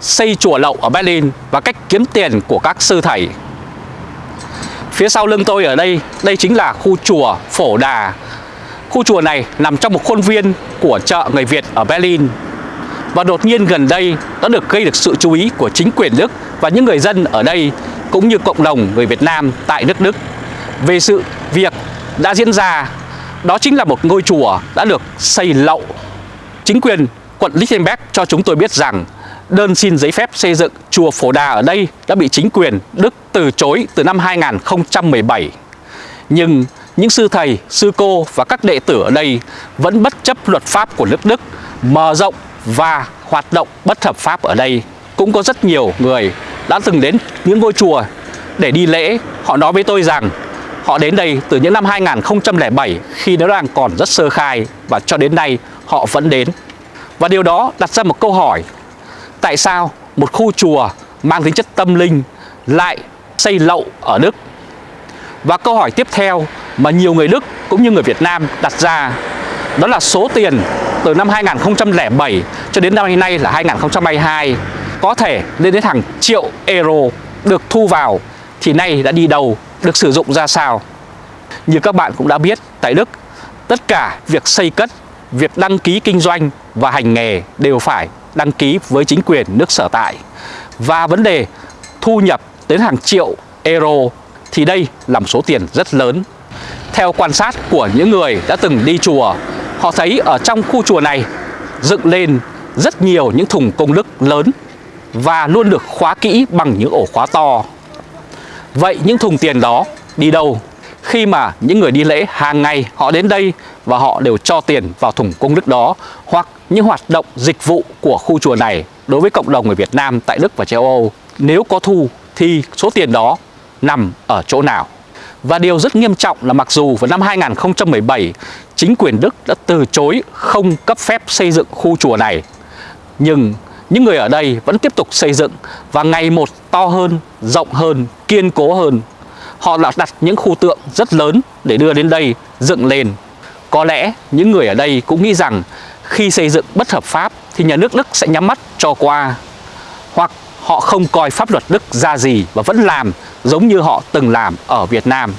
xây chùa lậu ở Berlin và cách kiếm tiền của các sư thầy. Phía sau lưng tôi ở đây, đây chính là khu chùa Phổ Đà. Khu chùa này nằm trong một khuôn viên của chợ người Việt ở Berlin. Và đột nhiên gần đây đã được gây được sự chú ý của chính quyền Đức và những người dân ở đây cũng như cộng đồng người Việt Nam tại nước Đức về sự việc đã diễn ra đó chính là một ngôi chùa đã được xây lậu. Chính quyền quận Lichtenberg cho chúng tôi biết rằng đơn xin giấy phép xây dựng chùa Phổ Đà ở đây đã bị chính quyền Đức từ chối từ năm 2017. Nhưng những sư thầy, sư cô và các đệ tử ở đây vẫn bất chấp luật pháp của nước Đức mở rộng và hoạt động bất hợp pháp ở đây. Cũng có rất nhiều người đã từng đến những ngôi chùa để đi lễ. Họ nói với tôi rằng họ đến đây từ những năm 2007 khi nó đang còn rất sơ khai và cho đến nay họ vẫn đến. Và điều đó đặt ra một câu hỏi Tại sao một khu chùa mang tính chất tâm linh lại xây lậu ở Đức? Và câu hỏi tiếp theo mà nhiều người Đức cũng như người Việt Nam đặt ra đó là số tiền từ năm 2007 cho đến năm nay là 2022 có thể lên đến hàng triệu euro được thu vào thì nay đã đi đâu, được sử dụng ra sao. Như các bạn cũng đã biết, tại Đức, tất cả việc xây cất, việc đăng ký kinh doanh và hành nghề đều phải đăng ký với chính quyền nước sở tại. Và vấn đề thu nhập đến hàng triệu euro thì đây là một số tiền rất lớn. Theo quan sát của những người đã từng đi chùa, họ thấy ở trong khu chùa này dựng lên rất nhiều những thùng công đức lớn và luôn được khóa kỹ bằng những ổ khóa to. Vậy những thùng tiền đó đi đâu? Khi mà những người đi lễ hàng ngày họ đến đây và họ đều cho tiền vào thùng công đức đó hoặc những hoạt động dịch vụ của khu chùa này đối với cộng đồng người Việt Nam tại Đức và châu Âu nếu có thu thì số tiền đó nằm ở chỗ nào? Và điều rất nghiêm trọng là mặc dù vào năm 2017 chính quyền Đức đã từ chối không cấp phép xây dựng khu chùa này nhưng những người ở đây vẫn tiếp tục xây dựng và ngày một to hơn, rộng hơn, kiên cố hơn. Họ đã đặt những khu tượng rất lớn để đưa đến đây dựng lên. Có lẽ những người ở đây cũng nghĩ rằng khi xây dựng bất hợp pháp thì nhà nước Đức sẽ nhắm mắt cho qua. Hoặc họ không coi pháp luật Đức ra gì và vẫn làm giống như họ từng làm ở Việt Nam.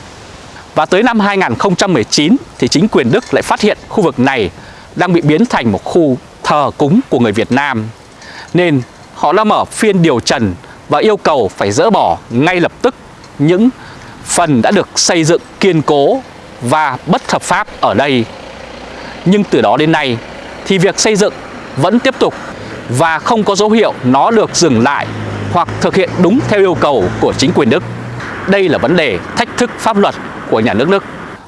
Và tới năm 2019 thì chính quyền Đức lại phát hiện khu vực này đang bị biến thành một khu thờ cúng của người Việt Nam nên họ đã mở phiên điều trần và yêu cầu phải dỡ bỏ ngay lập tức những phần đã được xây dựng kiên cố và bất hợp pháp ở đây. Nhưng từ đó đến nay thì việc xây dựng vẫn tiếp tục và không có dấu hiệu nó được dừng lại hoặc thực hiện đúng theo yêu cầu của chính quyền Đức. Đây là vấn đề thách thức pháp luật của nhà nước Đức.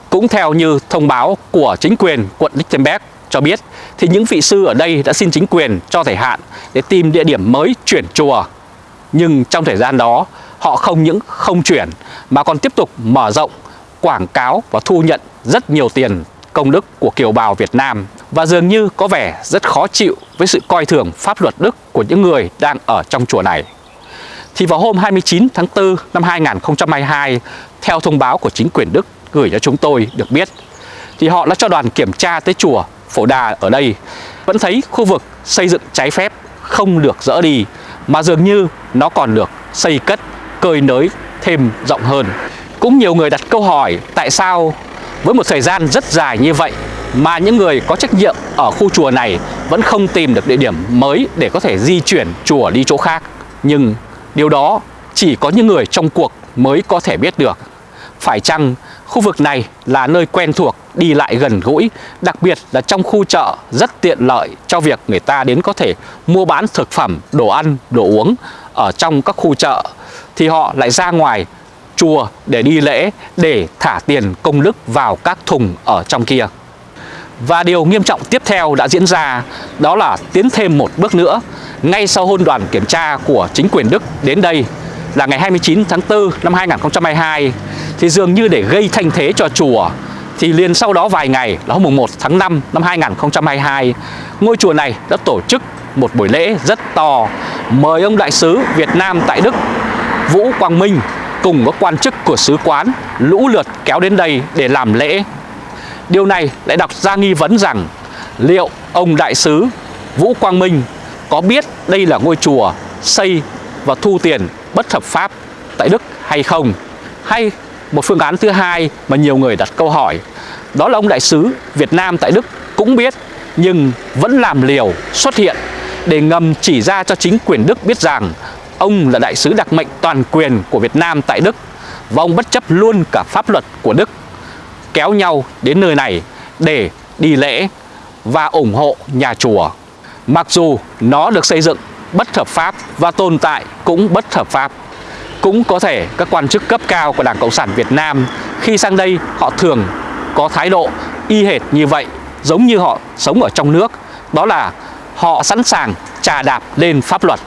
Cũng theo như thông báo của chính quyền quận Lichtenberg cho biết thì những vị sư ở đây đã xin chính quyền cho thời hạn để tìm địa điểm mới chuyển chùa. Nhưng trong thời gian đó, họ không những không chuyển mà còn tiếp tục mở rộng, quảng cáo và thu nhận rất nhiều tiền công đức của kiều bào Việt Nam và dường như có vẻ rất khó chịu với sự coi thường pháp luật Đức của những người đang ở trong chùa này. Thì vào hôm 29 tháng 4 năm 2022, theo thông báo của chính quyền Đức gửi cho chúng tôi được biết, thì họ đã cho đoàn kiểm tra tới chùa Phổ Đà ở đây vẫn thấy khu vực xây dựng trái phép không được dỡ đi mà dường như nó còn được xây cất, cơi nới thêm rộng hơn. Cũng nhiều người đặt câu hỏi tại sao với một thời gian rất dài như vậy mà những người có trách nhiệm ở khu chùa này vẫn không tìm được địa điểm mới để có thể di chuyển chùa đi chỗ khác. Nhưng điều đó chỉ có những người trong cuộc mới có thể biết được. Phải chăng khu vực này là nơi quen thuộc, đi lại gần gũi, đặc biệt là trong khu chợ rất tiện lợi cho việc người ta đến có thể mua bán thực phẩm, đồ ăn, đồ uống ở trong các khu chợ thì họ lại ra ngoài chùa để đi lễ, để thả tiền công đức vào các thùng ở trong kia. Và điều nghiêm trọng tiếp theo đã diễn ra, đó là tiến thêm một bước nữa ngay sau hôn đoàn kiểm tra của chính quyền Đức đến đây là ngày 29 tháng 4 năm 2022 thì dường như để gây thanh thế cho chùa, thì liền sau đó vài ngày là hôm 1 tháng 5 năm 2022 ngôi chùa này đã tổ chức một buổi lễ rất to, mời ông đại sứ Việt Nam tại Đức, Vũ Quang Minh cùng các quan chức của sứ quán, lũ lượt kéo đến đây để làm lễ. Điều này lại đặt ra nghi vấn rằng liệu ông đại sứ Vũ Quang Minh có biết đây là ngôi chùa xây và thu tiền bất hợp pháp tại Đức hay không? Hay một phương án thứ hai mà nhiều người đặt câu hỏi, đó là ông đại sứ Việt Nam tại Đức cũng biết nhưng vẫn làm liều xuất hiện để ngầm chỉ ra cho chính quyền Đức biết rằng ông là đại sứ đặc mệnh toàn quyền của Việt Nam tại Đức và ông bất chấp luôn cả pháp luật của Đức, kéo nhau đến nơi này để đi lễ và ủng hộ nhà chùa. Mặc dù nó được xây dựng bất hợp pháp và tồn tại cũng bất hợp pháp. Cũng có thể các quan chức cấp cao của Đảng Cộng sản Việt Nam khi sang đây họ thường có thái độ y hệt như vậy, giống như họ sống ở trong nước, đó là họ sẵn sàng trà đạp lên pháp luật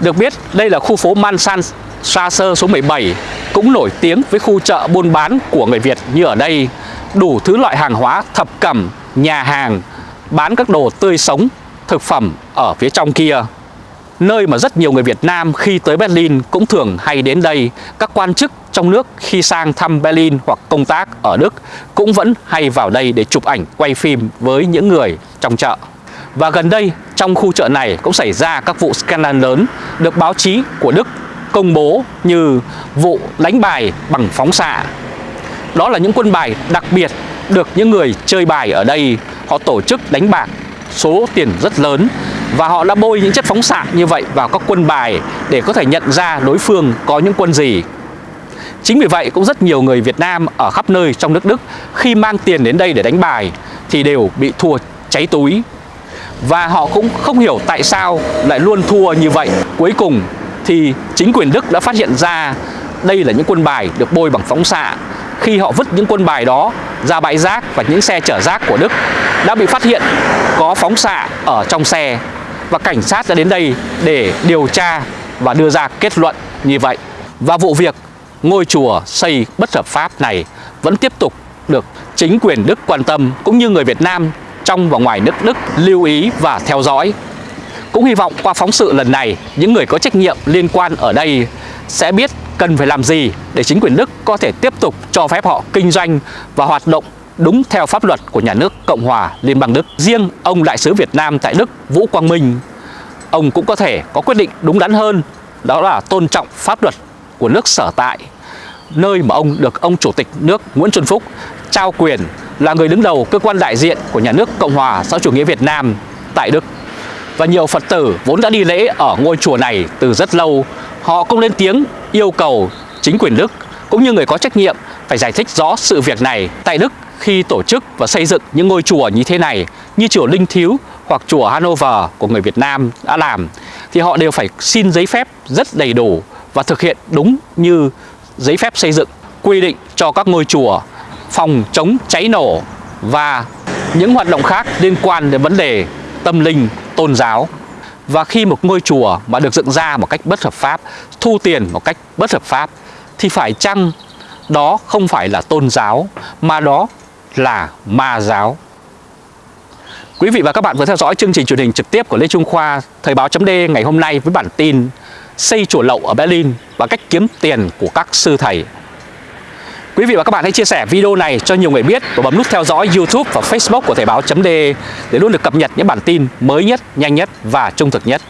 được biết đây là khu phố Mansan Strasse số 17 cũng nổi tiếng với khu chợ buôn bán của người Việt như ở đây đủ thứ loại hàng hóa thập cẩm nhà hàng bán các đồ tươi sống thực phẩm ở phía trong kia nơi mà rất nhiều người Việt Nam khi tới Berlin cũng thường hay đến đây. Các quan chức trong nước khi sang thăm Berlin hoặc công tác ở Đức cũng vẫn hay vào đây để chụp ảnh, quay phim với những người trong chợ. Và gần đây, trong khu chợ này cũng xảy ra các vụ scandal lớn được báo chí của Đức công bố như vụ đánh bài bằng phóng xạ. Đó là những quân bài đặc biệt được những người chơi bài ở đây họ tổ chức đánh bạc số tiền rất lớn và họ đã bôi những chất phóng xạ như vậy vào các quân bài để có thể nhận ra đối phương có những quân gì. Chính vì vậy cũng rất nhiều người Việt Nam ở khắp nơi trong nước Đức khi mang tiền đến đây để đánh bài thì đều bị thua cháy túi. Và họ cũng không hiểu tại sao lại luôn thua như vậy. Cuối cùng thì chính quyền Đức đã phát hiện ra đây là những quân bài được bôi bằng phóng xạ. Khi họ vứt những quân bài đó ra bãi rác và những xe chở rác của Đức đã bị phát hiện có phóng xạ ở trong xe và cảnh sát đã đến đây để điều tra và đưa ra kết luận như vậy. Và vụ việc ngôi chùa xây bất hợp pháp này vẫn tiếp tục được chính quyền Đức quan tâm cũng như người Việt Nam trong và ngoài nước Đức lưu ý và theo dõi. Cũng hy vọng qua phóng sự lần này, những người có trách nhiệm liên quan ở đây sẽ biết cần phải làm gì để chính quyền Đức có thể tiếp tục cho phép họ kinh doanh và hoạt động đúng theo pháp luật của nhà nước Cộng hòa Liên bang Đức. Riêng ông đại sứ Việt Nam tại Đức Vũ Quang Minh, ông cũng có thể có quyết định đúng đắn hơn, đó là tôn trọng pháp luật của nước sở tại, nơi mà ông được ông Chủ tịch nước Nguyễn Xuân Phúc trao quyền là người đứng đầu cơ quan đại diện của nhà nước Cộng hòa xã chủ nghĩa Việt Nam tại Đức. Và nhiều Phật tử vốn đã đi lễ ở ngôi chùa này từ rất lâu, họ cũng lên tiếng yêu cầu chính quyền Đức cũng như người có trách nhiệm phải giải thích rõ sự việc này tại Đức khi tổ chức và xây dựng những ngôi chùa như thế này như chùa Linh Thiếu hoặc chùa Hanover của người Việt Nam đã làm thì họ đều phải xin giấy phép rất đầy đủ và thực hiện đúng như giấy phép xây dựng quy định cho các ngôi chùa phòng chống cháy nổ và những hoạt động khác liên quan đến vấn đề tâm linh, tôn giáo. Và khi một ngôi chùa mà được dựng ra một cách bất hợp pháp, thu tiền một cách bất hợp pháp thì phải chăng đó không phải là tôn giáo mà đó là ma giáo. Quý vị và các bạn vừa theo dõi chương trình truyền hình trực tiếp của Lê Trung Khoa Thời báo chấm ngày hôm nay với bản tin Xây chùa lậu ở Berlin và cách kiếm tiền của các sư thầy. Quý vị và các bạn hãy chia sẻ video này cho nhiều người biết và bấm nút theo dõi YouTube và Facebook của Thời Báo .de để luôn được cập nhật những bản tin mới nhất, nhanh nhất và trung thực nhất.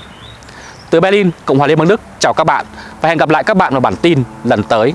Từ Berlin, Cộng hòa Liên bang Đức, chào các bạn và hẹn gặp lại các bạn vào bản tin lần tới.